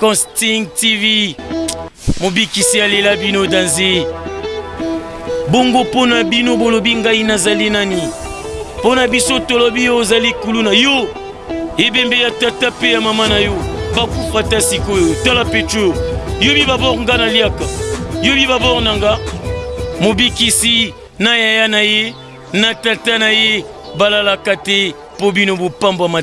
Consting TV mobikisi alela bino danze bongo mpo na bino bolobi ngai nazali nani mpo na biso tolobi yo ozali kuluna yo ebembe ya tata mpe ya mama na yo bakufa ata sikoyo tala petro yobi babor nga naliaka yobi babor na nga mobikisi na yaya na ye na tata na ye balalaka te mpo bino bopambwama